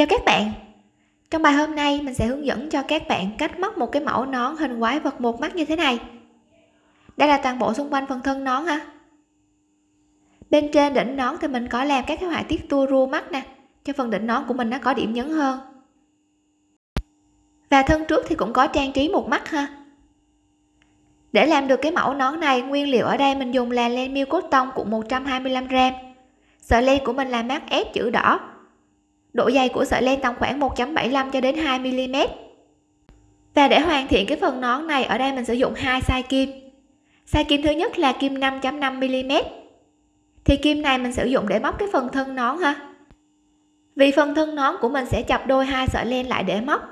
chào các bạn. Trong bài hôm nay, mình sẽ hướng dẫn cho các bạn cách móc một cái mẫu nón hình quái vật một mắt như thế này. Đây là toàn bộ xung quanh phần thân nón ha. Bên trên đỉnh nón thì mình có làm các cái họa tiết tua rua mắt nè, cho phần đỉnh nón của mình nó có điểm nhấn hơn. Và thân trước thì cũng có trang trí một mắt ha. Để làm được cái mẫu nón này, nguyên liệu ở đây mình dùng là len miêu cốt tông cũng 125 g sợi len của mình là mát ép chữ đỏ độ dày của sợi len tầm khoảng 1.75 cho đến 2 mm và để hoàn thiện cái phần nón này, ở đây mình sử dụng hai size kim. Size kim thứ nhất là kim 5.5 mm thì kim này mình sử dụng để móc cái phần thân nón ha. Vì phần thân nón của mình sẽ chập đôi hai sợi len lại để móc.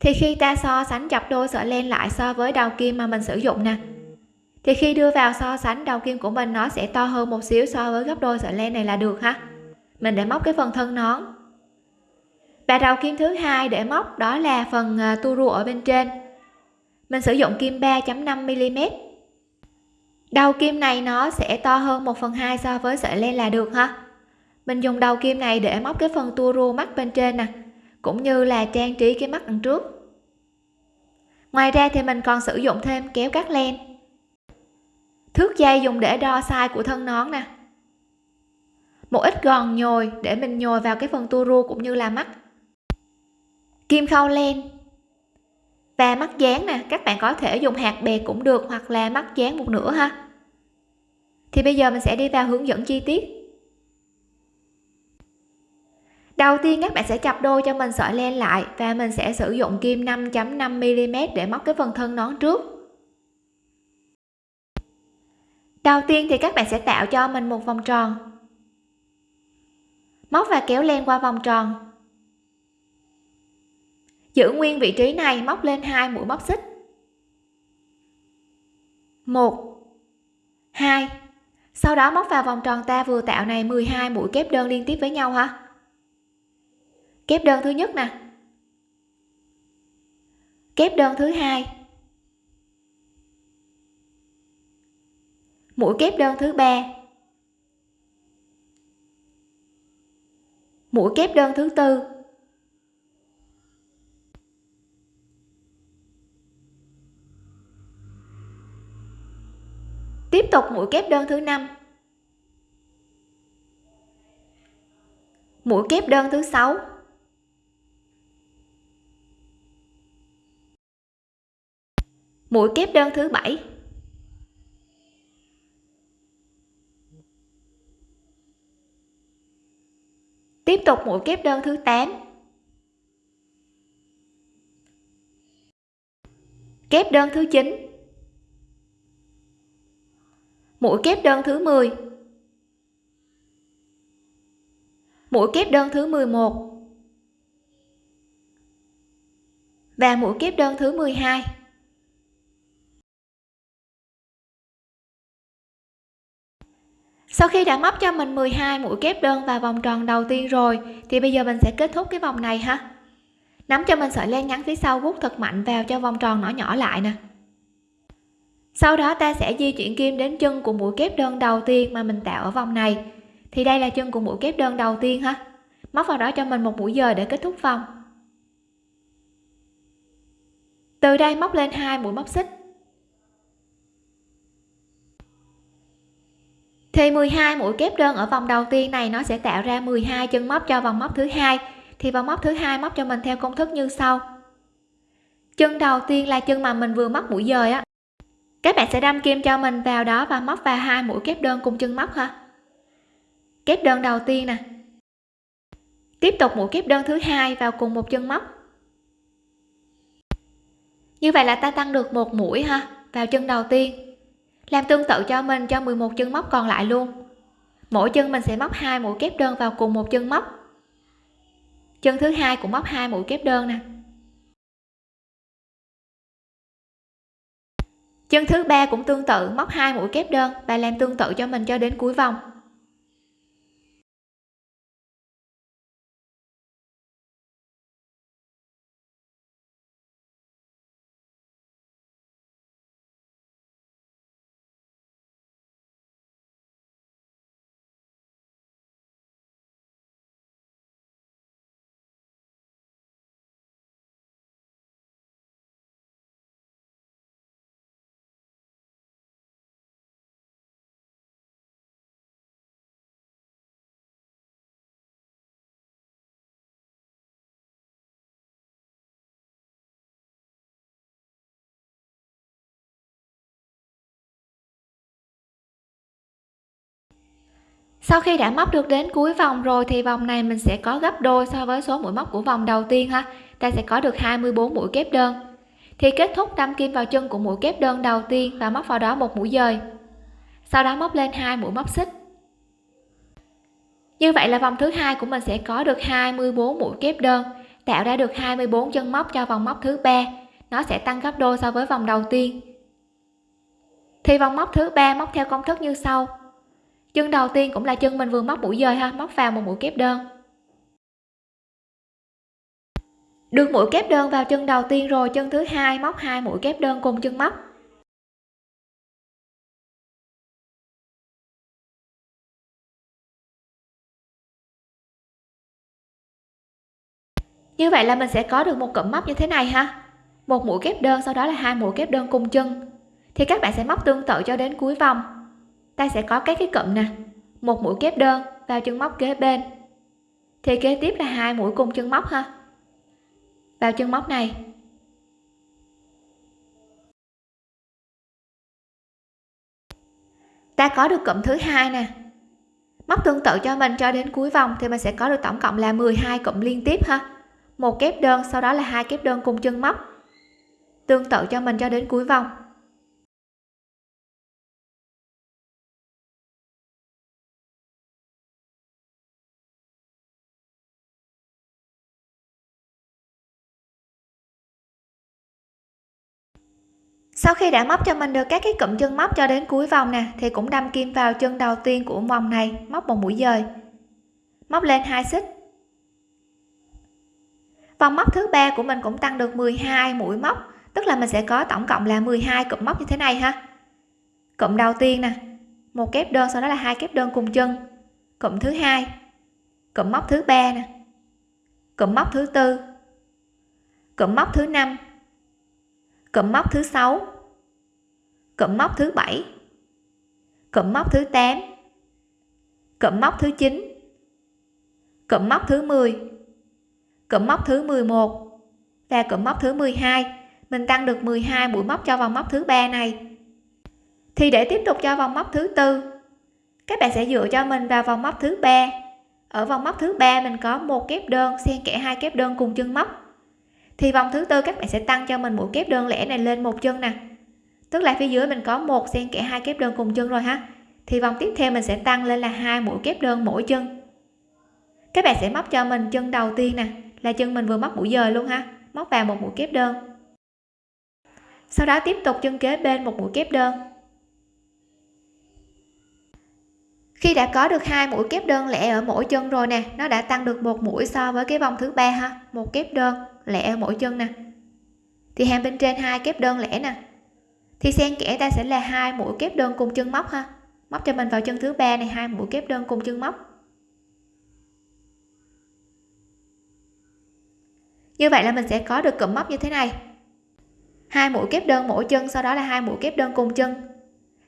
Thì khi ta so sánh chập đôi sợi len lại so với đầu kim mà mình sử dụng nè, thì khi đưa vào so sánh đầu kim của mình, nó sẽ to hơn một xíu so với gấp đôi sợi len này là được ha. Mình để móc cái phần thân nón và đầu kim thứ hai để móc, đó là phần à, tu rua ở bên trên. Mình sử dụng kim 3.5 mm. Đầu kim này nó sẽ to hơn 1 phần 2 so với sợi len là được ha. Mình dùng đầu kim này để móc cái phần tua rua mắt bên trên nè, cũng như là trang trí cái mắt đằng trước. Ngoài ra thì mình còn sử dụng thêm kéo cắt len. Thước dây dùng để đo size của thân nón nè. Một ít gòn nhồi để mình nhồi vào cái phần tua rua cũng như là mắt kim khâu len. Và mắt dán nè, các bạn có thể dùng hạt bè cũng được hoặc là mắt dán một nửa ha. Thì bây giờ mình sẽ đi vào hướng dẫn chi tiết. Đầu tiên các bạn sẽ chập đôi cho mình sợi len lại và mình sẽ sử dụng kim 5.5 mm để móc cái phần thân nón trước. Đầu tiên thì các bạn sẽ tạo cho mình một vòng tròn. Móc và kéo len qua vòng tròn giữ nguyên vị trí này, móc lên hai mũi móc xích. Một. Hai. Sau đó móc vào vòng tròn ta vừa tạo này 12 mũi kép đơn liên tiếp với nhau ha. Kép đơn thứ nhất nè. Kép đơn thứ hai. Mũi kép đơn thứ ba. Mũi kép đơn thứ tư tiếp tục mũi kép đơn thứ năm. Mũi kép đơn thứ sáu. Mũi kép đơn thứ bảy. Tiếp tục mũi kép đơn thứ 8 kép đơn thứ 9 mũi kép đơn thứ 10 mũi kép đơn thứ 11 và mũi kép đơn thứ 12 sau khi đã móc cho mình 12 mũi kép đơn vào vòng tròn đầu tiên rồi, thì bây giờ mình sẽ kết thúc cái vòng này ha. Nắm cho mình sợi len ngắn phía sau vuốt thật mạnh vào cho vòng tròn nhỏ nhỏ lại nè sau đó ta sẽ di chuyển kim đến chân của mũi kép đơn đầu tiên mà mình tạo ở vòng này. Thì đây là chân của mũi kép đơn đầu tiên ha. Móc vào đó cho mình một mũi dời để kết thúc vòng. Từ đây móc lên hai mũi móc xích. Thì 12 mũi kép đơn ở vòng đầu tiên này nó sẽ tạo ra 12 chân móc cho vòng móc thứ hai. Thì vòng móc thứ hai móc cho mình theo công thức như sau. Chân đầu tiên là chân mà mình vừa móc mũi dời á các bạn sẽ đâm kim cho mình vào đó và móc vào hai mũi kép đơn cùng chân móc ha kép đơn đầu tiên nè. Tiếp tục mũi kép đơn thứ hai vào cùng một chân móc. Như vậy là ta tăng được một mũi ha, vào chân đầu tiên. Làm tương tự cho mình cho 11 chân móc còn lại luôn. Mỗi chân mình sẽ móc hai mũi kép đơn vào cùng một chân móc. Chân thứ hai cũng móc hai mũi kép đơn nè. Chân thứ ba cũng tương tự, móc hai mũi kép đơn và làm tương tự cho mình cho đến cuối vòng. Sau khi đã móc được đến cuối vòng rồi thì vòng này mình sẽ có gấp đôi so với số mũi móc của vòng đầu tiên ha. Ta sẽ có được 24 mũi kép đơn. Thì kết thúc đâm kim vào chân của mũi kép đơn đầu tiên và móc vào đó một mũi dời. Sau đó móc lên hai mũi móc xích. Như vậy là vòng thứ hai của mình sẽ có được 24 mũi kép đơn, tạo ra được 24 chân móc cho vòng móc thứ ba. Nó sẽ tăng gấp đôi so với vòng đầu tiên. Thì vòng móc thứ ba móc theo công thức như sau chân đầu tiên cũng là chân mình vừa móc mũi dời ha, móc vào một mũi kép đơn. Được mũi kép đơn vào chân đầu tiên rồi, chân thứ hai móc hai mũi kép đơn cùng chân móc. Như vậy là mình sẽ có được một cụm móc như thế này ha. Một mũi kép đơn, sau đó là hai mũi kép đơn cùng chân. Thì các bạn sẽ móc tương tự cho đến cuối vòng ta sẽ có các cái cụm nè. Một mũi kép đơn vào chân móc kế bên. Thì kế tiếp là hai mũi cùng chân móc ha. Vào chân móc này. Ta có được cụm thứ hai nè. Móc tương tự cho mình cho đến cuối vòng thì mình sẽ có được tổng cộng là 12 cụm liên tiếp ha. Một kép đơn, sau đó là hai kép đơn cùng chân móc. Tương tự cho mình cho đến cuối vòng. Sau khi đã móc cho mình được các cái cụm chân móc cho đến cuối vòng nè, thì cũng đâm kim vào chân đầu tiên của vòng này, móc một mũi dời. Móc lên hai xích. Vòng móc thứ ba của mình cũng tăng được 12 mũi móc, tức là mình sẽ có tổng cộng là 12 cụm móc như thế này ha. Cụm đầu tiên nè, một kép đơn, sau đó là hai kép đơn cùng chân. Cụm thứ hai, cụm móc thứ ba nè, cụm móc thứ tư, cụm móc thứ năm, cụm móc thứ sáu cụm móc thứ bảy cụm móc thứ 8 cụm móc thứ 9 cụm móc thứ 10 cụm móc thứ 11 và cụm móc thứ 12 mình tăng được 12 mũi móc cho vòng móc thứ ba này thì để tiếp tục cho vòng móc thứ tư các bạn sẽ dựa cho mình vào vòng móc thứ ba ở vòng móc thứ ba mình có một kép đơn xen kẽ hai kép đơn cùng chân móc thì vòng thứ tư các bạn sẽ tăng cho mình mũi kép đơn lẻ này lên một chân nè tức là phía dưới mình có một xen kẽ hai kép đơn cùng chân rồi ha. Thì vòng tiếp theo mình sẽ tăng lên là hai mũi kép đơn mỗi chân. Các bạn sẽ móc cho mình chân đầu tiên nè, là chân mình vừa móc mũi dời luôn ha. Móc vào một mũi kép đơn. Sau đó tiếp tục chân kế bên một mũi kép đơn. Khi đã có được hai mũi kép đơn lẻ ở mỗi chân rồi nè, nó đã tăng được một mũi so với cái vòng thứ ba ha. Một kép đơn lẻ ở mỗi chân nè. Thì hàng bên trên hai kép đơn lẻ nè thì xen kẽ ta sẽ là hai mũi kép đơn cùng chân móc ha. Móc cho mình vào chân thứ ba này, hai mũi kép đơn cùng chân móc. Như vậy là mình sẽ có được cụm móc như thế này. Hai mũi kép đơn mỗi chân, sau đó là hai mũi kép đơn cùng chân.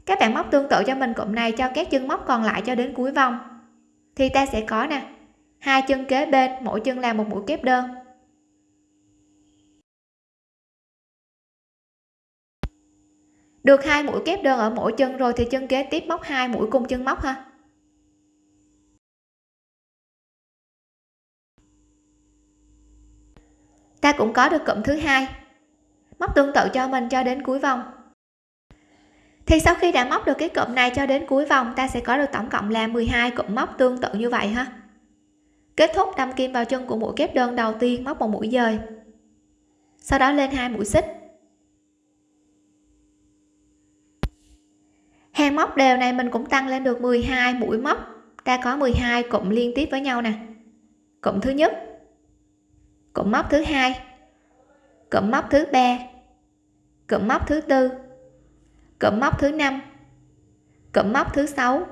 Các bạn móc tương tự cho mình cụm này, cho các chân móc còn lại cho đến cuối vòng. Thì ta sẽ có nè, hai chân kế bên, mỗi chân là một mũi kép đơn. Được hai mũi kép đơn ở mỗi chân rồi thì chân kế tiếp móc hai mũi cùng chân móc ha. Ta cũng có được cụm thứ hai. Móc tương tự cho mình cho đến cuối vòng. Thì sau khi đã móc được cái cụm này cho đến cuối vòng, ta sẽ có được tổng cộng là 12 cụm móc tương tự như vậy ha. Kết thúc đâm kim vào chân của mũi kép đơn đầu tiên, móc một mũi dời. Sau đó lên hai mũi xích. Hàng móc đều này mình cũng tăng lên được 12 mũi móc ta có 12 cụm liên tiếp với nhau nè cụm thứ nhất cụm móc thứ hai cụm móc thứ ba cụm móc thứ tư cụm móc thứ năm cụm móc thứ sáu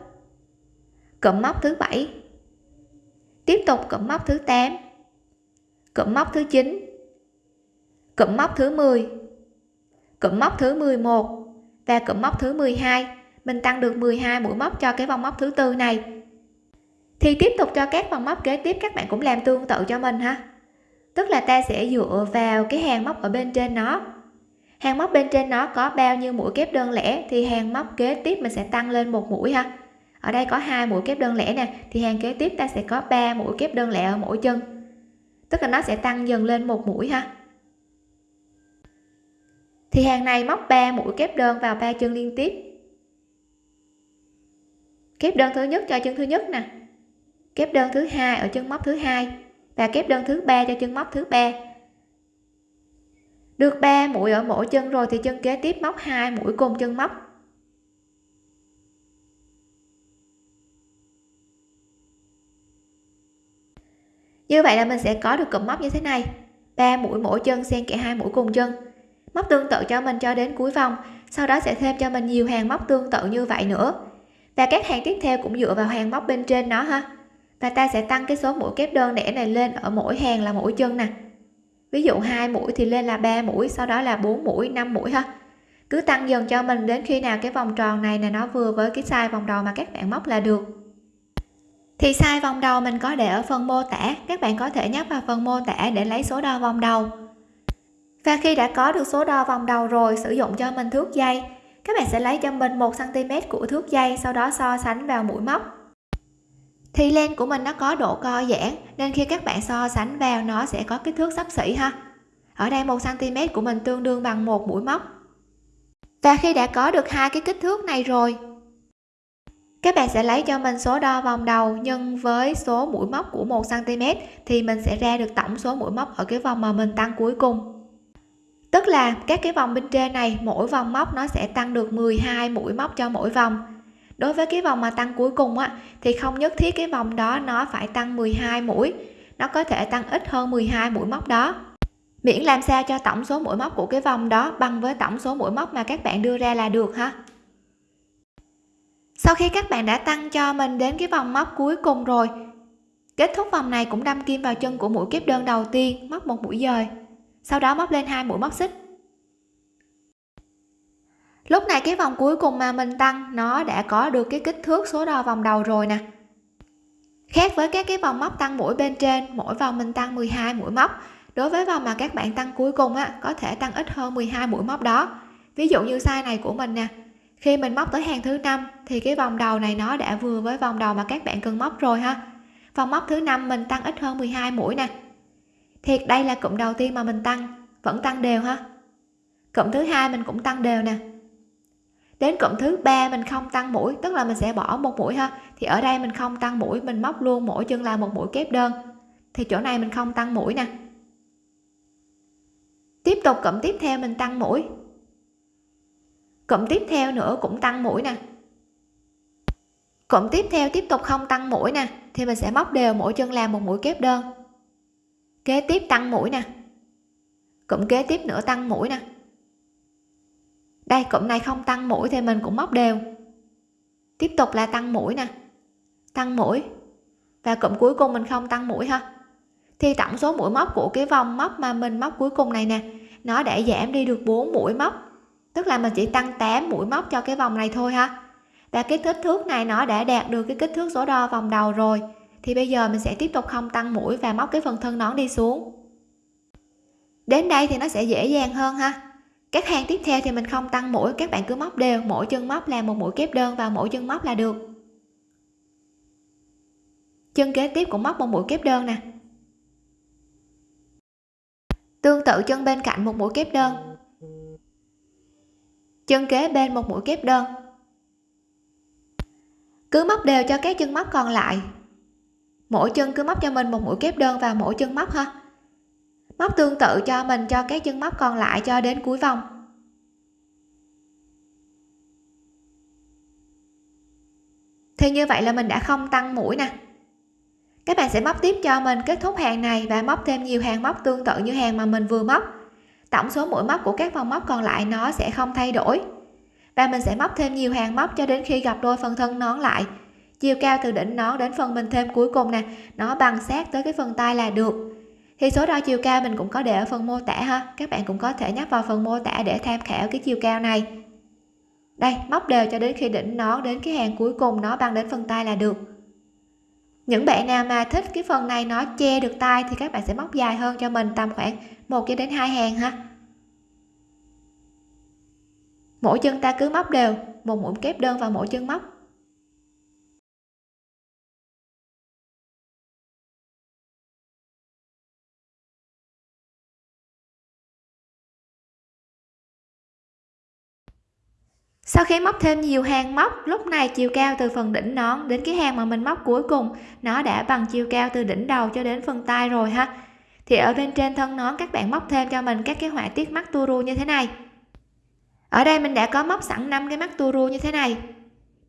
cụm móc thứ bảy tiếp tục cụm móc thứ 8 cụm móc thứ 9 cụm móc thứ 10 cụm móc thứ 11 và cụm móc thứ 12 mình tăng được 12 mũi móc cho cái vòng móc thứ tư này. Thì tiếp tục cho các vòng móc kế tiếp, các bạn cũng làm tương tự cho mình ha. Tức là ta sẽ dựa vào cái hàng móc ở bên trên nó. Hàng móc bên trên nó có bao nhiêu mũi kép đơn lẻ thì hàng móc kế tiếp mình sẽ tăng lên một mũi ha. Ở đây có hai mũi kép đơn lẻ nè, thì hàng kế tiếp ta sẽ có 3 mũi kép đơn lẻ ở mỗi chân. Tức là nó sẽ tăng dần lên một mũi ha. Thì hàng này móc 3 mũi kép đơn vào ba chân liên tiếp kép đơn thứ nhất cho chân thứ nhất nè. Kép đơn thứ hai ở chân móc thứ hai và kép đơn thứ ba cho chân móc thứ ba. Được 3 mũi ở mỗi chân rồi thì chân kế tiếp móc hai mũi cùng chân móc. Như vậy là mình sẽ có được cụm móc như thế này. 3 mũi mỗi chân, xen kẽ hai mũi cùng chân. Móc tương tự cho mình cho đến cuối vòng, sau đó sẽ thêm cho mình nhiều hàng móc tương tự như vậy nữa và các hàng tiếp theo cũng dựa vào hàng móc bên trên nó ha. Và ta sẽ tăng cái số mũi kép đơn lẻ này lên ở mỗi hàng là mỗi chân nè. Ví dụ hai mũi thì lên là 3 mũi, sau đó là 4 mũi 5 mũi ha. Cứ tăng dần cho mình đến khi nào cái vòng tròn này là nó vừa với cái size vòng đầu mà các bạn móc là được. Thì size vòng đầu mình có để ở phần mô tả. Các bạn có thể nhấp vào phần mô tả để lấy số đo vòng đầu. Và khi đã có được số đo vòng đầu rồi, sử dụng cho mình thước dây các bạn sẽ lấy cho mình 1 cm của thước dây, sau đó so sánh vào mũi móc. Thì len của mình nó có độ co giãn, nên khi các bạn so sánh vào, nó sẽ có kích thước sắp xỉ ha. Ở đây 1 cm của mình tương đương bằng một mũi móc. Và khi đã có được hai cái kích thước này rồi, các bạn sẽ lấy cho mình số đo vòng đầu nhân với số mũi móc của 1 cm thì mình sẽ ra được tổng số mũi móc ở cái vòng mà mình tăng cuối cùng tức là các cái vòng bên trên này, mỗi vòng móc nó sẽ tăng được 12 mũi móc cho mỗi vòng. Đối với cái vòng mà tăng cuối cùng á, thì không nhất thiết cái vòng đó nó phải tăng 12 mũi, nó có thể tăng ít hơn 12 mũi móc đó. Miễn làm sao cho tổng số mũi móc của cái vòng đó bằng với tổng số mũi móc mà các bạn đưa ra là được ha. Sau khi các bạn đã tăng cho mình đến cái vòng móc cuối cùng rồi, kết thúc vòng này cũng đâm kim vào chân của mũi kép đơn đầu tiên, móc một mũi dời sau đó móc lên hai mũi móc xích. Lúc này cái vòng cuối cùng mà mình tăng, nó đã có được cái kích thước số đo vòng đầu rồi nè. Khác với các cái vòng móc tăng mũi bên trên, mỗi vòng mình tăng 12 mũi móc. Đối với vòng mà các bạn tăng cuối cùng á, có thể tăng ít hơn 12 mũi móc đó. Ví dụ như size này của mình nè, khi mình móc tới hàng thứ năm, thì cái vòng đầu này nó đã vừa với vòng đầu mà các bạn cần móc rồi ha. Vòng móc thứ năm mình tăng ít hơn 12 mũi nè thiệt, đây là cụm đầu tiên mà mình tăng. Vẫn tăng đều ha? Cụm thứ hai mình cũng tăng đều nè. Đến cụm thứ ba mình không tăng mũi, tức là mình sẽ bỏ một mũi ha. Thì ở đây mình không tăng mũi, mình móc luôn mỗi chân là một mũi kép đơn. Thì chỗ này mình không tăng mũi nè. Tiếp tục cụm tiếp theo mình tăng mũi. Cụm tiếp theo nữa cũng tăng mũi nè. Cụm tiếp theo tiếp tục không tăng mũi nè, thì mình sẽ móc đều mỗi chân làm một mũi kép đơn kế tiếp tăng mũi nè. Cụm kế tiếp nữa tăng mũi nè. Đây, cụm này không tăng mũi thì mình cũng móc đều. Tiếp tục là tăng mũi nè. Tăng mũi. Và cụm cuối cùng mình không tăng mũi ha. Thì tổng số mũi móc của cái vòng móc mà mình móc cuối cùng này nè, nó đã giảm đi được 4 mũi móc. Tức là mình chỉ tăng 8 mũi móc cho cái vòng này thôi ha. Và cái kích thước này nó đã đạt được cái kích thước số đo vòng đầu rồi thì bây giờ mình sẽ tiếp tục không tăng mũi và móc cái phần thân nón đi xuống. Đến đây thì nó sẽ dễ dàng hơn ha. Các hàng tiếp theo thì mình không tăng mũi, các bạn cứ móc đều, mỗi chân móc là một mũi kép đơn vào mỗi chân móc là được. Chân kế tiếp cũng móc một mũi kép đơn nè. Tương tự chân bên cạnh một mũi kép đơn. Chân kế bên một mũi kép đơn. Cứ móc đều cho các chân móc còn lại mỗi chân cứ móc cho mình một mũi kép đơn vào mỗi chân móc ha. Móc tương tự cho mình, cho các chân móc còn lại cho đến cuối vòng. Thì như vậy là mình đã không tăng mũi nè. Các bạn sẽ móc tiếp cho mình kết thúc hàng này và móc thêm nhiều hàng móc tương tự như hàng mà mình vừa móc. Tổng số mũi móc của các vòng móc còn lại nó sẽ không thay đổi. Và mình sẽ móc thêm nhiều hàng móc cho đến khi gặp đôi phần thân nón lại chiều cao từ đỉnh nón đến phần mình thêm cuối cùng nè. Nó bằng sát tới cái phần tay là được. Thì số đo chiều cao mình cũng có để ở phần mô tả ha. Các bạn cũng có thể nhắc vào phần mô tả để tham khảo cái chiều cao này. Đây, móc đều cho đến khi đỉnh nón đến cái hàng cuối cùng nó bằng đến phần tay là được. Những bạn nào mà thích cái phần này nó che được tay thì các bạn sẽ móc dài hơn cho mình tầm khoảng một cho đến hai hàng ha. Mỗi chân ta cứ móc đều, một mũi kép đơn vào mỗi chân móc. Sau khi móc thêm nhiều hàng móc, lúc này chiều cao từ phần đỉnh nón đến cái hàng mà mình móc cuối cùng, nó đã bằng chiều cao từ đỉnh đầu cho đến phần tay rồi ha. Thì ở bên trên thân nón, các bạn móc thêm cho mình các cái họa tiết mắt tu ru như thế này. Ở đây mình đã có móc sẵn năm cái mắt tu ru như thế này.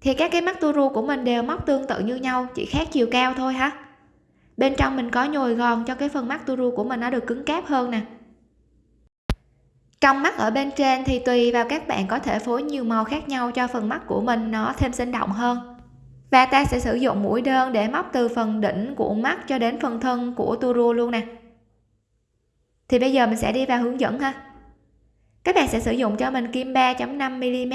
Thì các cái mắt tu ru của mình đều móc tương tự như nhau, chỉ khác chiều cao thôi ha. Bên trong mình có nhồi gòn cho cái phần mắt tu ru của mình nó được cứng cáp hơn nè trong mắt ở bên trên thì tùy vào các bạn có thể phối nhiều màu khác nhau cho phần mắt của mình nó thêm sinh động hơn. Và ta sẽ sử dụng mũi đơn để móc từ phần đỉnh của mắt cho đến phần thân của tu luôn nè. Thì bây giờ mình sẽ đi vào hướng dẫn ha. Các bạn sẽ sử dụng cho mình kim 3.5 mm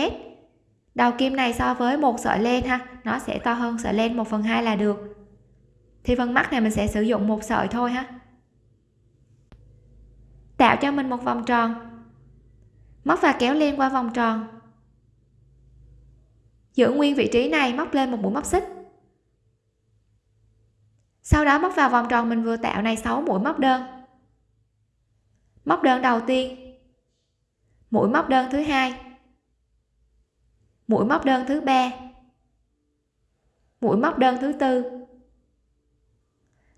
đầu kim này so với một sợi len ha, nó sẽ to hơn sợi len 1 phần 2 là được. Thì phần mắt này mình sẽ sử dụng một sợi thôi ha. Tạo cho mình một vòng tròn móc và kéo len qua vòng tròn. Giữ nguyên vị trí này, móc lên một mũi móc xích. Sau đó móc vào vòng tròn mình vừa tạo này 6 mũi móc đơn. Móc đơn đầu tiên. Mũi móc đơn thứ hai. Mũi móc đơn thứ ba. Mũi móc đơn thứ tư.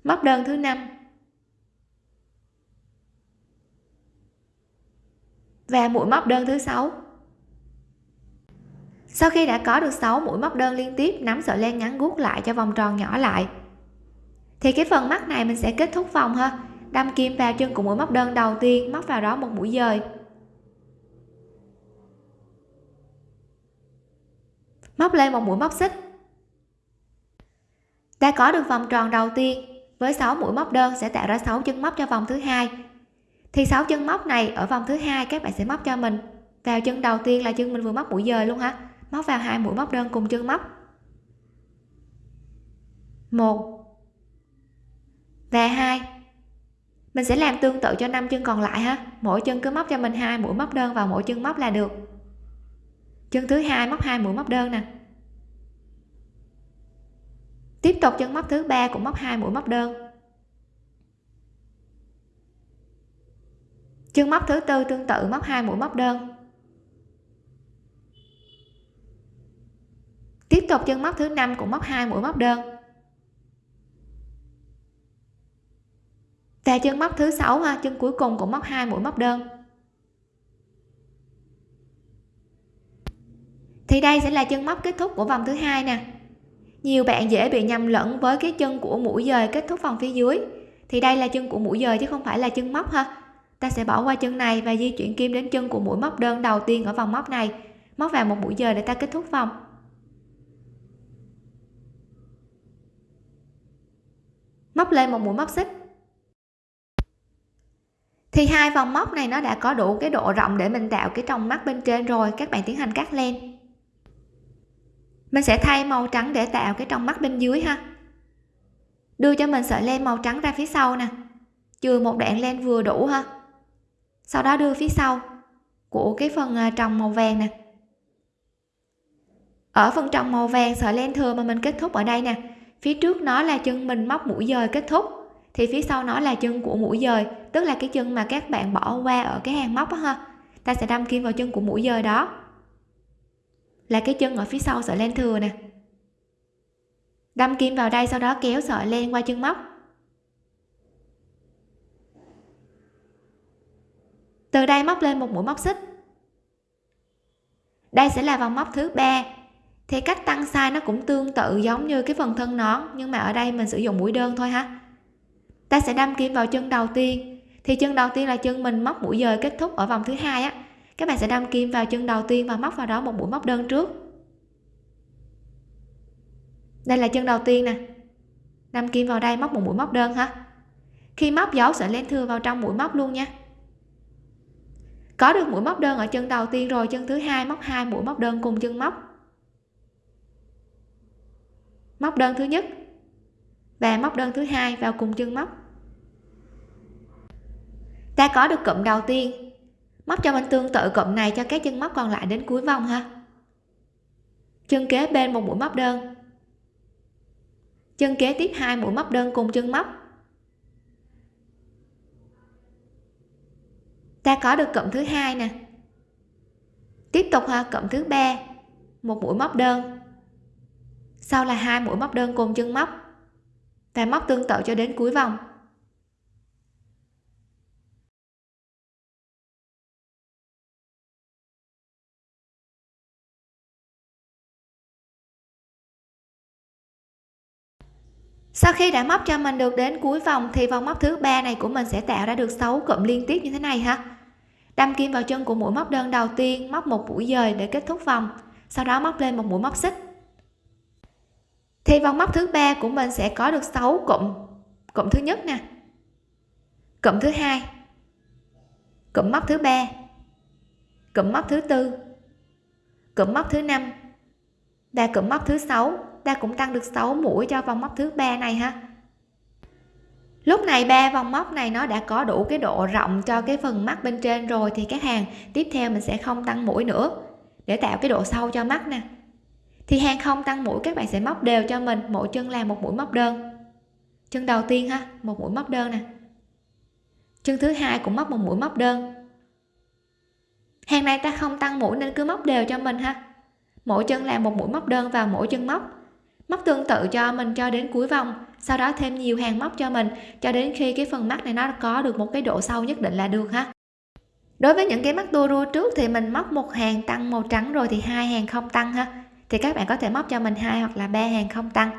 Móc đơn thứ năm. Và mũi móc đơn thứ sáu. Sau khi đã có được 6 mũi móc đơn liên tiếp, nắm sợi len ngắn guốc lại cho vòng tròn nhỏ lại. Thì cái phần mắt này mình sẽ kết thúc vòng ha. Đâm kim vào chân của mũi móc đơn đầu tiên, móc vào đó một mũi dời. Móc lên một mũi móc xích. Đã có được vòng tròn đầu tiên, với 6 mũi móc đơn sẽ tạo ra 6 chân móc cho vòng thứ hai thì sáu chân móc này ở vòng thứ hai các bạn sẽ móc cho mình. Vào chân đầu tiên là chân mình vừa móc mũi dời luôn ha. Móc vào hai mũi móc đơn cùng chân móc. Một và hai. Mình sẽ làm tương tự cho năm chân còn lại ha. Mỗi chân cứ móc cho mình hai mũi móc đơn vào mỗi chân móc là được. Chân thứ hai móc hai mũi móc đơn nè. Tiếp tục chân móc thứ ba cũng móc hai mũi móc đơn. Chân móc thứ tư tương tự móc hai mũi móc đơn. Tiếp tục chân móc thứ năm cũng móc hai mũi móc đơn. Và chân móc thứ sáu ha, chân cuối cùng cũng móc hai mũi móc đơn. Thì đây sẽ là chân móc kết thúc của vòng thứ hai nè. Nhiều bạn dễ bị nhầm lẫn với cái chân của mũi dời kết thúc vòng phía dưới. Thì đây là chân của mũi dời chứ không phải là chân móc ha ta sẽ bỏ qua chân này và di chuyển kim đến chân của mũi móc đơn đầu tiên ở vòng móc này. Móc vào một mũi giờ để ta kết thúc vòng. Móc lên một mũi móc xích. Thì hai vòng móc này nó đã có đủ cái độ rộng để mình tạo cái tròng mắt bên trên rồi. Các bạn tiến hành cắt len mình sẽ thay màu trắng để tạo cái trong mắt bên dưới ha. Đưa cho mình sợi len màu trắng ra phía sau nè. Chừa một đoạn len vừa đủ ha sau đó đưa phía sau. Của cái phần à, trồng màu vàng nè. Ở phần trồng màu vàng sợi len thừa mà mình kết thúc ở đây nè. Phía trước nó là chân mình móc mũi dời kết thúc. Thì phía sau nó là chân của mũi dời, tức là cái chân mà các bạn bỏ qua ở cái hàng móc đó ha. Ta sẽ đâm kim vào chân của mũi dời đó. Là cái chân ở phía sau sợi len thừa nè. Đâm kim vào đây, sau đó kéo sợi len qua chân móc. Từ đây móc lên một mũi móc xích. Đây sẽ là vòng móc thứ ba. Thì cách tăng size nó cũng tương tự giống như cái phần thân nón, nhưng mà ở đây mình sử dụng mũi đơn thôi ha. Ta sẽ đâm kim vào chân đầu tiên. Thì chân đầu tiên là chân mình móc mũi dời kết thúc ở vòng thứ hai á. Các bạn sẽ đâm kim vào chân đầu tiên và móc vào đó một mũi móc đơn trước. Đây là chân đầu tiên nè. Đâm kim vào đây móc một mũi móc đơn ha. Khi móc dấu sợi len thừa vào trong mũi móc luôn nha có được mũi móc đơn ở chân đầu tiên rồi, chân thứ hai móc hai mũi móc đơn cùng chân móc. Móc đơn thứ nhất và móc đơn thứ hai vào cùng chân móc. Ta có được cụm đầu tiên. Móc cho mình tương tự cụm này cho các chân móc còn lại đến cuối vòng ha. Chân kế bên một mũi móc đơn. Chân kế tiếp hai mũi móc đơn cùng chân móc. Ta có được cộng thứ hai nè. Tiếp tục ha cộng thứ ba. Một mũi móc đơn. Sau là hai mũi móc đơn cùng chân móc. Và móc tương tự cho đến cuối vòng. Sau khi đã móc cho mình được đến cuối vòng thì vòng móc thứ ba này của mình sẽ tạo ra được 6 cụm liên tiếp như thế này ha. Đâm kim vào chân của mũi móc đơn đầu tiên, móc một mũi dời để kết thúc vòng, sau đó móc lên một mũi móc xích. Thì vòng móc thứ ba của mình sẽ có được 6 cụm cụm thứ nhất nè, cụm thứ hai, cụm móc thứ ba, cụm móc thứ tư, cụm móc thứ năm, và cụm móc thứ sáu ta cũng tăng được 6 mũi cho vòng móc thứ ba này ha. Lúc này ba vòng móc này nó đã có đủ cái độ rộng cho cái phần mắt bên trên rồi thì các hàng tiếp theo mình sẽ không tăng mũi nữa để tạo cái độ sâu cho mắt nè. Thì hàng không tăng mũi các bạn sẽ móc đều cho mình, mỗi chân làm một mũi móc đơn. Chân đầu tiên ha, một mũi móc đơn nè. Chân thứ hai cũng móc một mũi móc đơn. Hàng này ta không tăng mũi nên cứ móc đều cho mình ha. Mỗi chân làm một mũi móc đơn vào mỗi chân móc móc tương tự cho mình cho đến cuối vòng, sau đó thêm nhiều hàng móc cho mình, cho đến khi cái phần mắt này nó có được một cái độ sâu nhất định là được ha. Đối với những cái mắt tua rua trước thì mình móc một hàng tăng màu trắng rồi thì hai hàng không tăng ha. Thì các bạn có thể móc cho mình hai hoặc là ba hàng không tăng.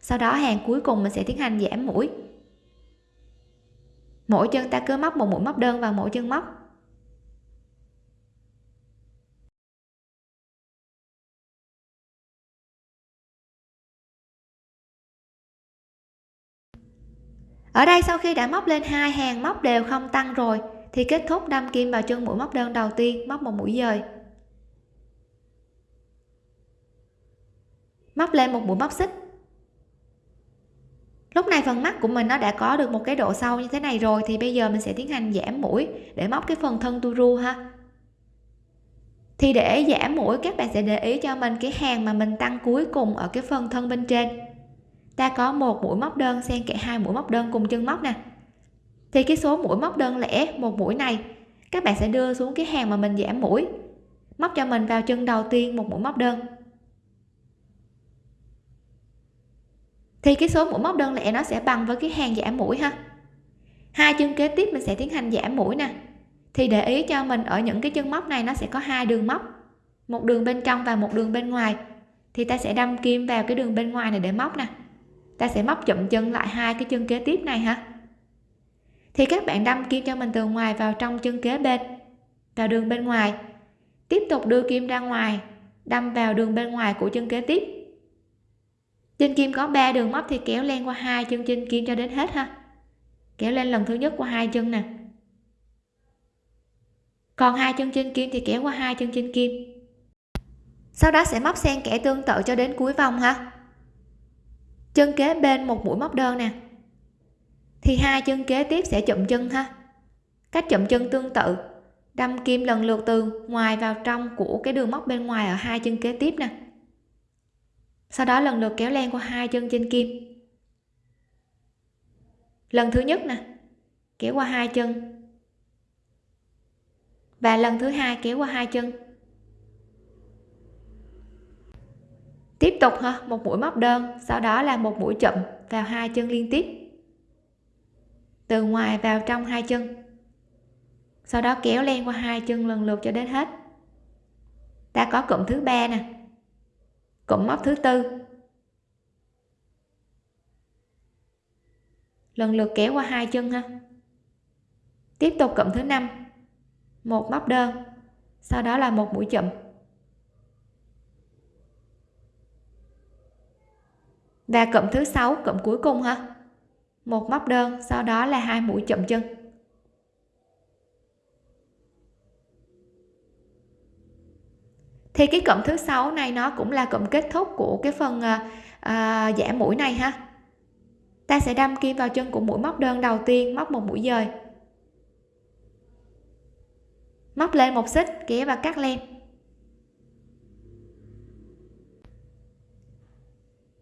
Sau đó hàng cuối cùng mình sẽ tiến hành giảm mũi. Mỗi chân ta cứ móc một mũi móc đơn vào mỗi chân móc. Ở đây sau khi đã móc lên hai hàng móc đều không tăng rồi, thì kết thúc đâm kim vào chân mũi móc đơn đầu tiên, móc một mũi dời. Móc lên một mũi móc xích. Lúc này phần mắt của mình nó đã có được một cái độ sâu như thế này rồi, thì bây giờ mình sẽ tiến hành giảm mũi để móc cái phần thân tu ru ha. Thì để giảm mũi, các bạn sẽ để ý cho mình cái hàng mà mình tăng cuối cùng ở cái phần thân bên trên ta có một mũi móc đơn, xen kẽ hai mũi móc đơn cùng chân móc nè. Thì cái số mũi móc đơn lẻ một mũi này. Các bạn sẽ đưa xuống cái hàng mà mình giảm mũi. Móc cho mình vào chân đầu tiên một mũi móc đơn. Thì cái số mũi móc đơn lẻ nó sẽ bằng với cái hàng giảm mũi ha. Hai chân kế tiếp mình sẽ tiến hành giảm mũi nè. Thì để ý cho mình ở những cái chân móc này nó sẽ có hai đường móc. Một đường bên trong và một đường bên ngoài. Thì ta sẽ đâm kim vào cái đường bên ngoài này để móc nè ta sẽ móc chụm chân lại hai cái chân kế tiếp này ha thì các bạn đâm kim cho mình từ ngoài vào trong chân kế bên, vào đường bên ngoài. Tiếp tục đưa kim ra ngoài, đâm vào đường bên ngoài của chân kế tiếp. Trên kim có 3 đường móc thì kéo len qua hai chân trên kim cho đến hết ha. Kéo lên lần thứ nhất qua hai chân nè. Còn hai chân trên kim thì kéo qua hai chân trên kim. Sau đó sẽ móc xen kẽ tương tự cho đến cuối vòng ha chân kế bên một mũi móc đơn nè. Thì hai chân kế tiếp sẽ chụm chân ha. Cách chụm chân tương tự. Đâm kim lần lượt từ ngoài vào trong của cái đường móc bên ngoài ở hai chân kế tiếp nè. Sau đó lần lượt kéo len qua hai chân trên kim. Lần thứ nhất nè, kéo qua hai chân. Và lần thứ hai kéo qua hai chân. Tiếp tục ha, một mũi móc đơn, sau đó là một mũi chậm vào hai chân liên tiếp. Từ ngoài vào trong hai chân. Sau đó kéo len qua hai chân lần lượt cho đến hết. Ta có cụm thứ ba nè. Cụm móc thứ tư. Lần lượt kéo qua hai chân ha. Tiếp tục cụm thứ năm. Một móc đơn, sau đó là một mũi chậm và cụm thứ sáu cụm cuối cùng ha một móc đơn sau đó là hai mũi chậm chân. Thì cái cụm thứ sáu này nó cũng là cụm kết thúc của cái phần à, à, giảm mũi này ha. Ta sẽ đâm kim vào chân của mũi móc đơn đầu tiên móc một mũi dời. Móc lên một xích kéo và cắt len.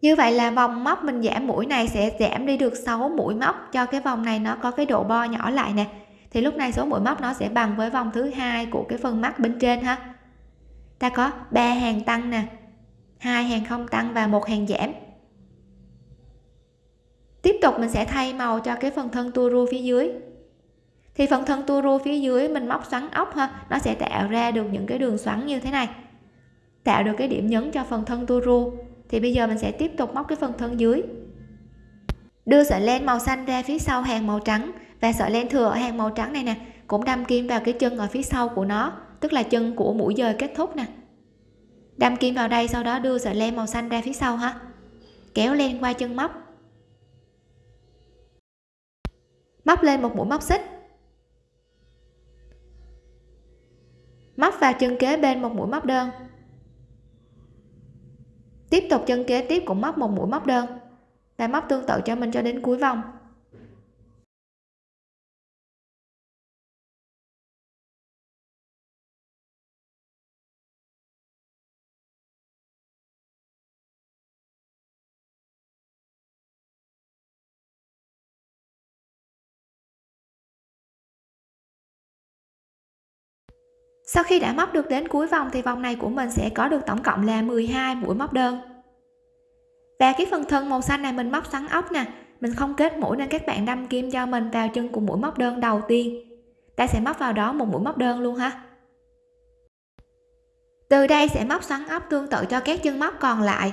Như vậy là vòng móc mình giảm mũi này sẽ giảm đi được 6 mũi móc cho cái vòng này nó có cái độ bo nhỏ lại nè. Thì lúc này số mũi móc nó sẽ bằng với vòng thứ hai của cái phần mắt bên trên ha. Ta có ba hàng tăng nè, hai hàng không tăng và một hàng giảm. Tiếp tục mình sẽ thay màu cho cái phần thân tua rua phía dưới. Thì phần thân tua rua phía dưới mình móc xoắn ốc ha, nó sẽ tạo ra được những cái đường xoắn như thế này. Tạo được cái điểm nhấn cho phần thân tua rua thì bây giờ mình sẽ tiếp tục móc cái phần thân dưới. Đưa sợi len màu xanh ra phía sau hàng màu trắng. Và sợi len thừa ở hàng màu trắng này nè, cũng đâm kim vào cái chân ở phía sau của nó, tức là chân của mũi dời kết thúc nè. Đâm kim vào đây, sau đó đưa sợi len màu xanh ra phía sau ha. Kéo len qua chân móc. Móc lên một mũi móc xích. Móc vào chân kế bên một mũi móc đơn tiếp tục chân kế, tiếp cũng móc một mũi móc đơn. Ta móc tương tự cho mình cho đến cuối vòng. Sau khi đã móc được đến cuối vòng thì vòng này của mình sẽ có được tổng cộng là 12 mũi móc đơn. Và cái phần thân màu xanh này mình móc xoắn ốc nè, mình không kết mũi nên các bạn đâm kim cho mình vào chân của mũi móc đơn đầu tiên. Ta sẽ móc vào đó một mũi móc đơn luôn ha. Từ đây sẽ móc xoắn ốc tương tự cho các chân móc còn lại.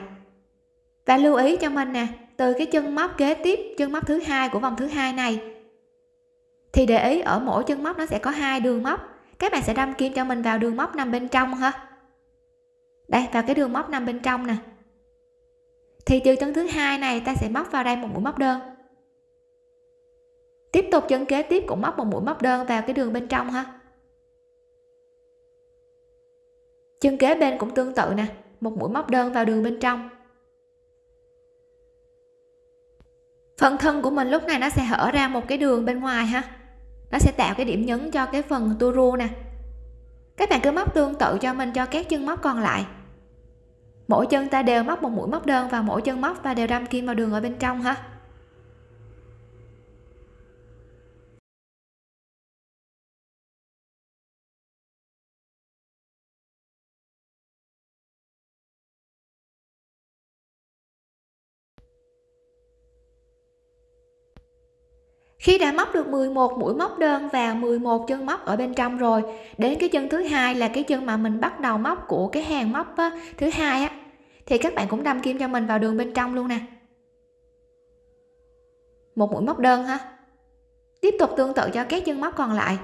Và lưu ý cho mình nè, từ cái chân móc kế tiếp, chân móc thứ hai của vòng thứ hai này, thì để ý ở mỗi chân móc nó sẽ có hai đường móc các bạn sẽ đâm kim cho mình vào đường móc nằm bên trong ha đây, vào cái đường móc nằm bên trong nè. Thì từ chân thứ hai này, ta sẽ móc vào đây một mũi móc đơn. Tiếp tục chân kế, tiếp cũng móc một mũi móc đơn vào cái đường bên trong ha. Chân kế bên cũng tương tự nè, một mũi móc đơn vào đường bên trong. Phần thân của mình lúc này nó sẽ hở ra một cái đường bên ngoài ha nó sẽ tạo cái điểm nhấn cho cái phần tua rua nè. Các bạn cứ móc tương tự cho mình cho các chân móc còn lại. Mỗi chân ta đều móc một mũi móc đơn vào mỗi chân móc và đều đâm kim vào đường ở bên trong ha. Khi đã móc được 11 mũi móc đơn và 11 chân móc ở bên trong rồi đến cái chân thứ hai là cái chân mà mình bắt đầu móc của cái hàng móc á, thứ hai á thì các bạn cũng đâm kim cho mình vào đường bên trong luôn nè. Một mũi móc đơn ha. Tiếp tục tương tự cho các chân móc còn lại.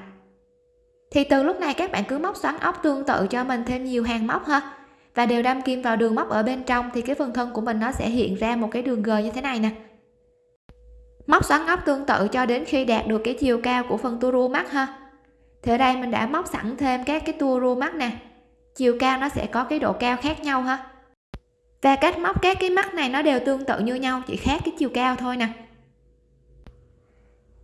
Thì từ lúc này các bạn cứ móc xoắn ốc tương tự cho mình thêm nhiều hàng móc ha. Và đều đâm kim vào đường móc ở bên trong thì cái phần thân của mình nó sẽ hiện ra một cái đường g như thế này nè móc xoắn ốc tương tự cho đến khi đạt được cái chiều cao của phần tua rua mắt ha. Thì ở đây mình đã móc sẵn thêm các cái tua rua mắt nè. Chiều cao nó sẽ có cái độ cao khác nhau ha. Và cách móc các cái mắt này nó đều tương tự như nhau, chỉ khác cái chiều cao thôi nè.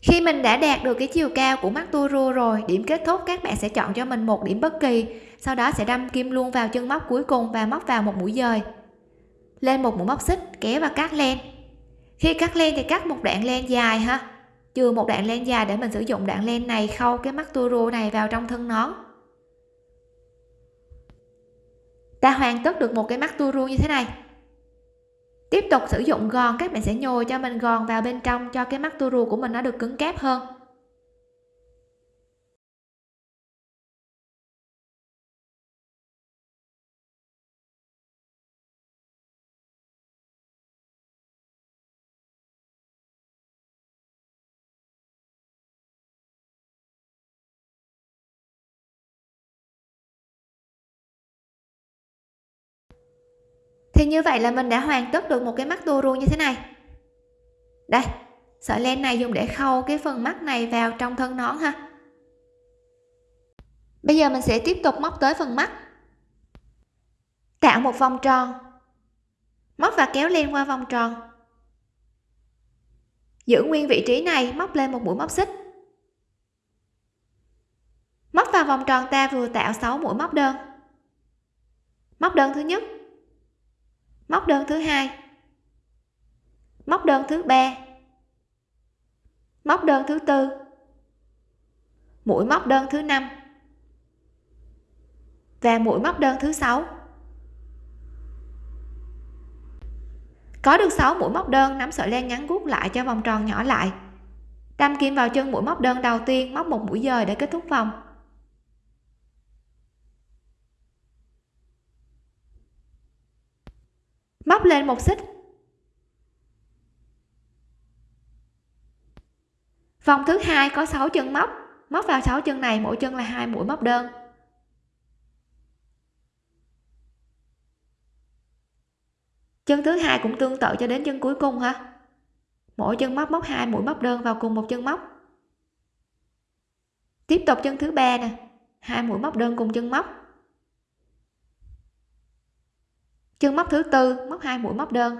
Khi mình đã đạt được cái chiều cao của mắt tua rua rồi, điểm kết thúc các bạn sẽ chọn cho mình một điểm bất kỳ, sau đó sẽ đâm kim luôn vào chân móc cuối cùng và móc vào một mũi dời. Lên một mũi móc xích, kéo và cắt len khi cắt len thì cắt một đoạn len dài ha. Chừa một đoạn len dài để mình sử dụng đoạn len này khâu cái mắt tua rua này vào trong thân nón. Ta hoàn tất được một cái mắt tua rua như thế này. Tiếp tục sử dụng gòn, các bạn sẽ nhồi cho mình gòn vào bên trong cho cái mắt tua rua của mình nó được cứng cáp hơn. Như vậy là mình đã hoàn tất được một cái mắt tua rua như thế này. Đây, sợi len này dùng để khâu cái phần mắt này vào trong thân nón ha. Bây giờ mình sẽ tiếp tục móc tới phần mắt. Tạo một vòng tròn. Móc và kéo len qua vòng tròn. Giữ nguyên vị trí này, móc lên một mũi móc xích. Móc vào vòng tròn ta vừa tạo 6 mũi móc đơn. Móc đơn thứ nhất móc đơn thứ hai. Móc đơn thứ ba. Móc đơn thứ tư. Mũi móc đơn thứ năm. Và mũi móc đơn thứ sáu. Có được 6 mũi móc đơn, nắm sợi len ngắn gút lại cho vòng tròn nhỏ lại. Đâm kim vào chân mũi móc đơn đầu tiên, móc một mũi dời để kết thúc vòng. Móc lên một xích. Vòng thứ hai có 6 chân móc. Móc vào 6 chân này, mỗi chân là hai mũi móc đơn. Chân thứ hai cũng tương tự cho đến chân cuối cùng ha mỗi chân móc móc hai mũi móc đơn vào cùng một chân móc. Tiếp tục chân thứ ba nè. Hai mũi móc đơn cùng chân móc. Chân móc thứ tư, móc hai mũi móc đơn.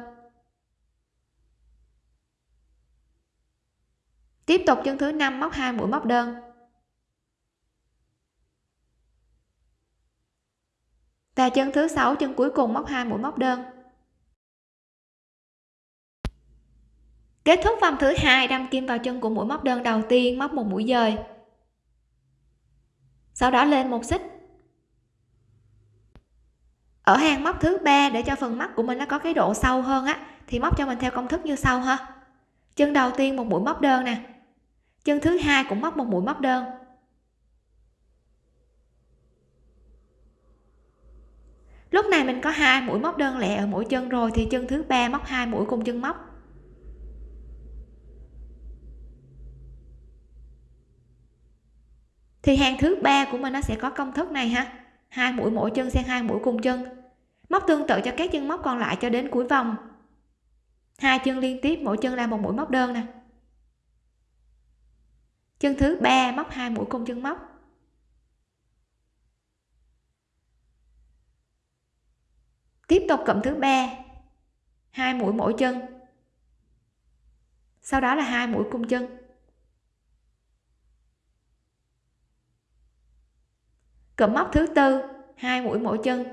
Tiếp tục chân thứ năm, móc hai mũi móc đơn. Và chân thứ sáu chân cuối cùng móc hai mũi móc đơn. Kết thúc vòng thứ hai đâm kim vào chân của mũi móc đơn đầu tiên, móc một mũi dời. Sau đó lên một xích ở hàng móc thứ ba để cho phần mắt của mình nó có cái độ sâu hơn á, thì móc cho mình theo công thức như sau ha. Chân đầu tiên một mũi móc đơn nè. Chân thứ hai cũng móc một mũi móc đơn. Lúc này mình có hai mũi móc đơn lẻ ở mỗi chân rồi thì chân thứ ba móc hai mũi cùng chân móc. Thì hàng thứ ba của mình nó sẽ có công thức này ha hai mũi mỗi chân xen hai mũi cùng chân. Móc tương tự cho các chân móc còn lại cho đến cuối vòng. Hai chân liên tiếp, mỗi chân là một mũi móc đơn nè. Chân thứ ba, móc hai mũi cùng chân móc. Tiếp tục cụm thứ ba. Hai mũi mỗi chân. Sau đó là hai mũi cung chân. Cụm móc thứ tư, hai mũi mỗi chân.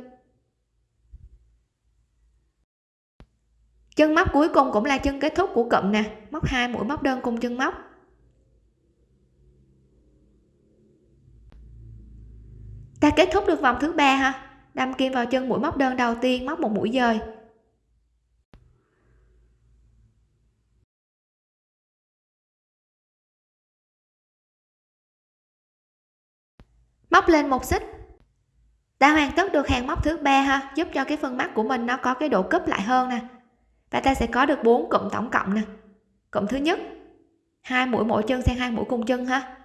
Chân móc cuối cùng cũng là chân kết thúc của cụm nè. Móc hai mũi, móc đơn cùng chân móc. Ta kết thúc được vòng thứ ba ha. Đâm kim vào chân mũi, móc đơn đầu tiên, móc một mũi dời. Móc lên một xích. Đã hoàn tất được hàng móc thứ ba ha, giúp cho cái phần mắt của mình nó có cái độ cúp lại hơn nè. Và ta sẽ có được bốn cụm tổng cộng nè. Cụm thứ nhất, hai mũi mỗi chân xen hai mũi cùng chân ha.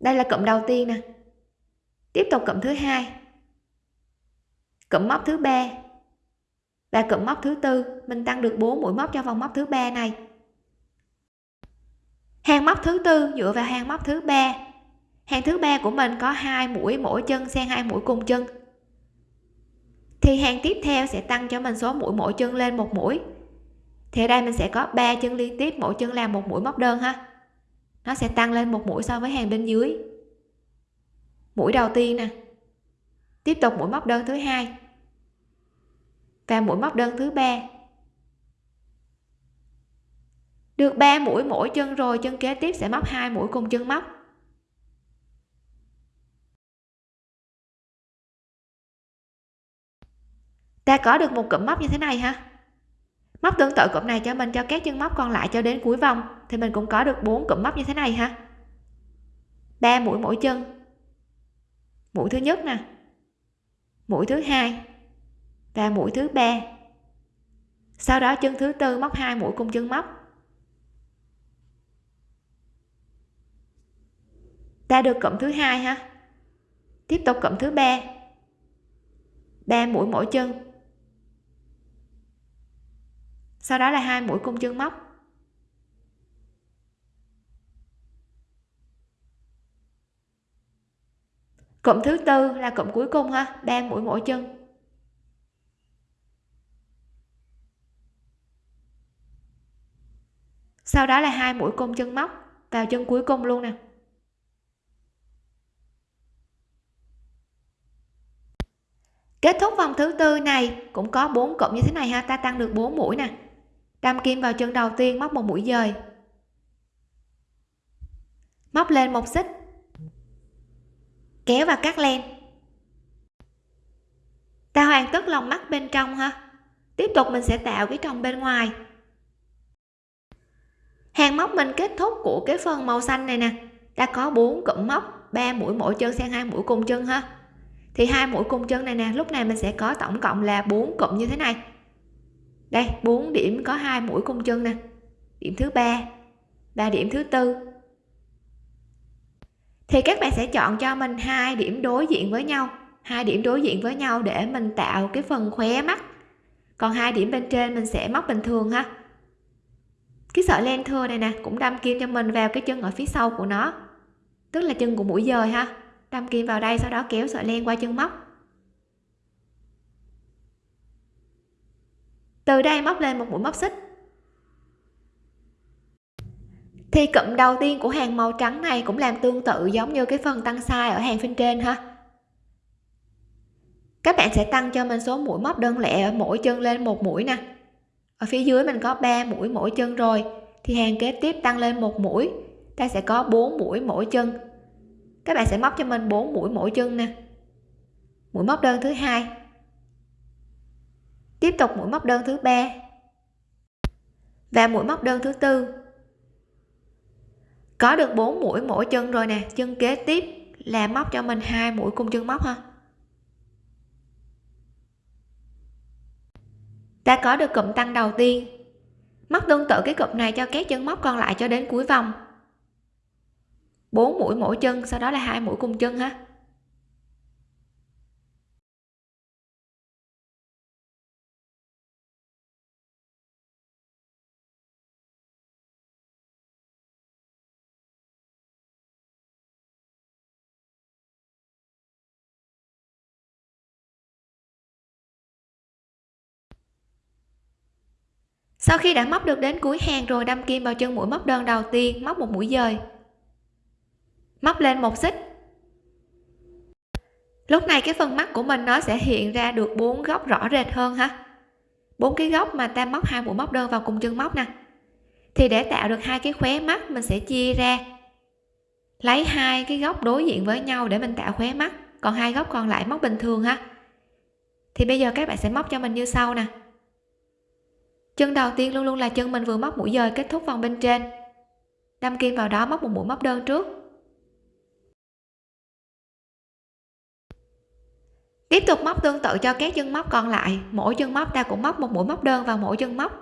Đây là cụm đầu tiên nè. Tiếp tục cụm thứ hai. Cụm móc thứ ba. Và cụm móc thứ tư, mình tăng được 4 mũi móc cho vòng móc thứ ba này hàng móc thứ tư dựa vào hàng móc thứ ba. Hàng thứ ba của mình có hai mũi, mỗi chân xen hai mũi cùng chân. Thì hàng tiếp theo sẽ tăng cho mình số mũi, mỗi chân lên một mũi. Thì ở đây mình sẽ có 3 chân liên tiếp, mỗi chân làm một mũi móc đơn ha. Nó sẽ tăng lên một mũi so với hàng bên dưới. Mũi đầu tiên nè. Tiếp tục mũi móc đơn thứ hai. Và mũi móc đơn thứ ba được 3 mũi mỗi chân rồi, chân kế tiếp sẽ móc hai mũi cùng chân móc. Ta có được một cụm móc như thế này ha. Móc tương tự cụm này cho mình, cho các chân móc còn lại cho đến cuối vòng, thì mình cũng có được bốn cụm móc như thế này ha. Ba mũi mỗi chân. Mũi thứ nhất nè. Mũi thứ hai. Và mũi thứ ba. Sau đó chân thứ tư móc hai mũi cùng chân móc. Ta được cộng thứ hai ha. Tiếp tục cộng thứ ba. Ba mũi mỗi chân. Sau đó là hai mũi cung chân móc. Cộng thứ tư là cộng cuối cùng ha, ba mũi mỗi chân. Sau đó là hai mũi cung chân móc vào chân cuối cùng luôn nè. Kết thúc vòng thứ tư này, cũng có bốn cụm như thế này ha. Ta tăng được 4 mũi nè. Đâm kim vào chân đầu tiên móc một mũi dời. Móc lên một xích. Kéo và cắt len. Ta hoàn tất lòng mắt bên trong ha. Tiếp tục mình sẽ tạo cái tròng bên ngoài. Hàng móc mình kết thúc của cái phần màu xanh này nè. Ta có bốn cụm móc 3 mũi mỗi chân sang hai mũi cùng chân ha thì hai mũi cung chân này nè, lúc này mình sẽ có tổng cộng là bốn cụm như thế này. Đây, bốn điểm có hai mũi cung chân nè. Điểm thứ ba và điểm thứ tư. Thì các bạn sẽ chọn cho mình hai điểm đối diện với nhau, hai điểm đối diện với nhau để mình tạo cái phần khóe mắt. Còn hai điểm bên trên mình sẽ móc bình thường ha. Cái sợi len thưa này nè, cũng đâm kim cho mình vào cái chân ở phía sau của nó, tức là chân của mũi dời ha đâm kim vào đây, sau đó kéo sợi len qua chân móc. Từ đây móc lên một mũi móc xích. Thì cụm đầu tiên của hàng màu trắng này cũng làm tương tự giống như cái phần tăng size ở hàng phía trên ha. Các bạn sẽ tăng cho mình số mũi móc đơn lẻ ở mỗi chân lên một mũi nè. Ở phía dưới mình có 3 mũi mỗi chân rồi, thì hàng kế tiếp tăng lên một mũi. Ta sẽ có 4 mũi mỗi chân các bạn sẽ móc cho mình 4 mũi mỗi chân nè. Mũi móc đơn thứ hai. Tiếp tục mũi móc đơn thứ ba. Và mũi móc đơn thứ tư. Có được 4 mũi mỗi chân rồi nè. Chân kế tiếp là móc cho mình hai mũi cung chân móc ha. Ta có được cụm tăng đầu tiên. Móc tương tự cái cụm này cho các chân móc còn lại cho đến cuối vòng. 4 mũi mỗi chân, sau đó là hai mũi cùng chân ha. Sau khi đã móc được đến cuối hàng rồi, đâm kim vào chân mũi móc đơn đầu tiên, móc một mũi dời móc lên một xích. Lúc này cái phần mắt của mình nó sẽ hiện ra được bốn góc rõ rệt hơn ha. Bốn cái góc mà ta móc hai mũi móc đơn vào cùng chân móc nè. Thì để tạo được hai cái khóe mắt, mình sẽ chia ra. Lấy hai cái góc đối diện với nhau để mình tạo khóe mắt. Còn hai góc còn lại móc bình thường ha. Thì bây giờ các bạn sẽ móc cho mình như sau nè. Chân đầu tiên luôn luôn là chân mình vừa móc mũi dời kết thúc vòng bên trên. Đâm kim vào đó, móc một mũi móc đơn trước. Tiếp tục móc tương tự cho các chân móc còn lại. Mỗi chân móc ta cũng móc một mũi móc đơn vào mỗi chân móc.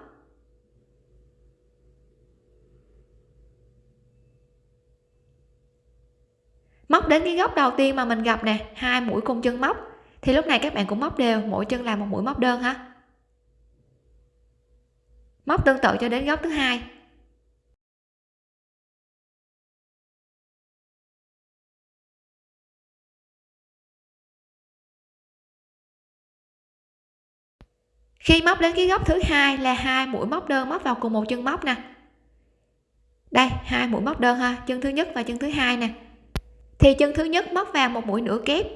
Móc đến cái góc đầu tiên mà mình gặp nè, hai mũi cùng chân móc. Thì lúc này các bạn cũng móc đều, mỗi chân làm một mũi móc đơn ha. Móc tương tự cho đến góc thứ hai. Khi móc đến cái góc thứ hai là hai mũi móc đơn móc vào cùng một chân móc nè. Đây, hai mũi móc đơn ha, chân thứ nhất và chân thứ hai nè. Thì chân thứ nhất móc vào một mũi nửa kép.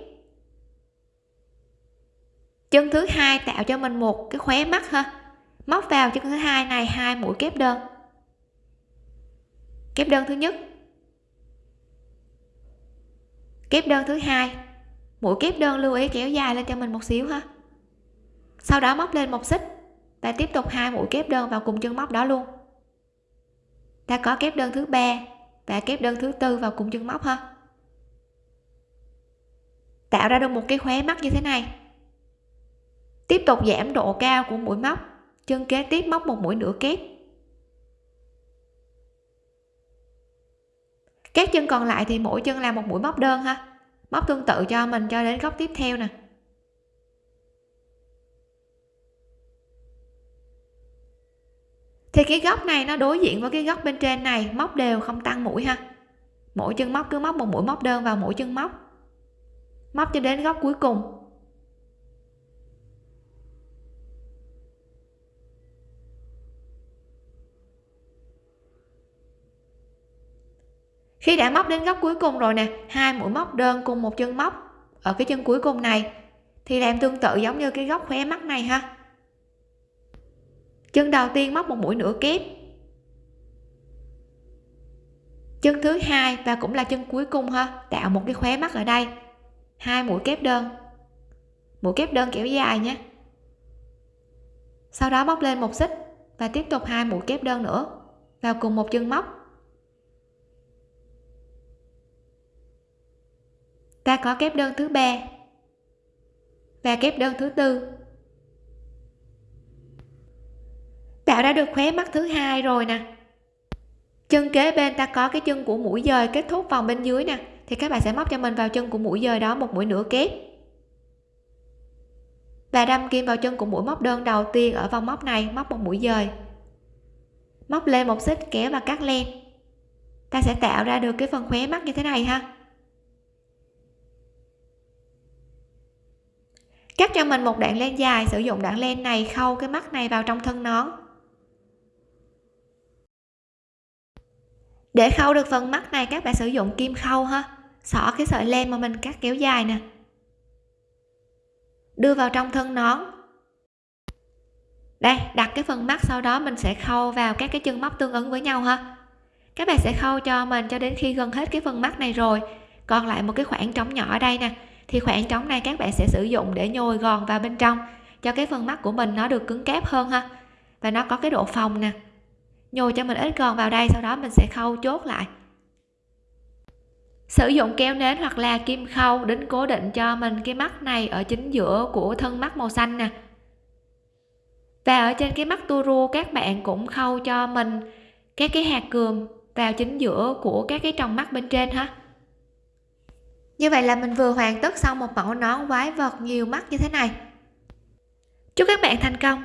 Chân thứ hai tạo cho mình một cái khóe mắt ha, móc vào chân thứ hai này hai mũi kép đơn. Kép đơn thứ nhất. Kép đơn thứ hai. Mũi kép đơn lưu ý kéo dài lên cho mình một xíu ha sau đó móc lên một xích và tiếp tục hai mũi kép đơn vào cùng chân móc đó luôn. Ta có kép đơn thứ ba và kép đơn thứ tư vào cùng chân móc ha. Tạo ra được một cái khóe mắt như thế này. Tiếp tục giảm độ cao của mũi móc. Chân kế tiếp móc một mũi nửa kép. Các chân còn lại thì mỗi chân làm một mũi móc đơn ha. Móc tương tự cho mình cho đến góc tiếp theo nè. Thì cái góc này nó đối diện với cái góc bên trên này, móc đều không tăng mũi ha. Mỗi chân móc cứ móc một mũi móc đơn vào mỗi chân móc. Móc cho đến góc cuối cùng. Khi đã móc đến góc cuối cùng rồi nè, hai mũi móc đơn cùng một chân móc ở cái chân cuối cùng này, thì làm tương tự giống như cái góc khóe mắt này ha chân đầu tiên móc một mũi nửa kép. Chân thứ hai và cũng là chân cuối cùng ha, tạo một cái khóe mắt ở đây. Hai mũi kép đơn. Mũi kép đơn kéo dài nhé. Sau đó móc lên một xích và tiếp tục hai mũi kép đơn nữa, vào cùng một chân móc. Ta có kép đơn thứ ba và kép đơn thứ tư. Tạo ra được khóe mắt thứ hai rồi nè. Chân kế bên ta có cái chân của mũi dời kết thúc vòng bên dưới nè. Thì các bạn sẽ móc cho mình vào chân của mũi dời đó một mũi nửa kép. Và đâm kim vào chân của mũi móc đơn đầu tiên ở vòng móc này, móc một mũi dời. Móc lên một xích kéo và cắt len. Ta sẽ tạo ra được cái phần khóe mắt như thế này ha. Cắt cho mình một đoạn len dài, sử dụng đoạn len này khâu cái mắt này vào trong thân nón. Để khâu được phần mắt này, các bạn sử dụng kim khâu ha. Xỏ cái sợi len mà mình cắt kéo dài nè. Đưa vào trong thân nón. Đây, đặt cái phần mắt sau đó mình sẽ khâu vào các cái chân móc tương ứng với nhau ha. Các bạn sẽ khâu cho mình cho đến khi gần hết cái phần mắt này rồi. Còn lại một cái khoảng trống nhỏ ở đây nè. Thì khoảng trống này các bạn sẽ sử dụng để nhồi gòn vào bên trong, cho cái phần mắt của mình nó được cứng cáp hơn ha. Và nó có cái độ phòng nè nhồi cho mình ít gòn vào đây, sau đó mình sẽ khâu chốt lại. Sử dụng keo nến hoặc là kim khâu đính cố định cho mình cái mắt này ở chính giữa của thân mắt màu xanh nè. Và ở trên cái mắt tua các bạn cũng khâu cho mình các cái hạt cườm vào chính giữa của các cái tròng mắt bên trên ha. Như vậy là mình vừa hoàn tất xong một mẫu nón quái vật nhiều mắt như thế này. Chúc các bạn thành công!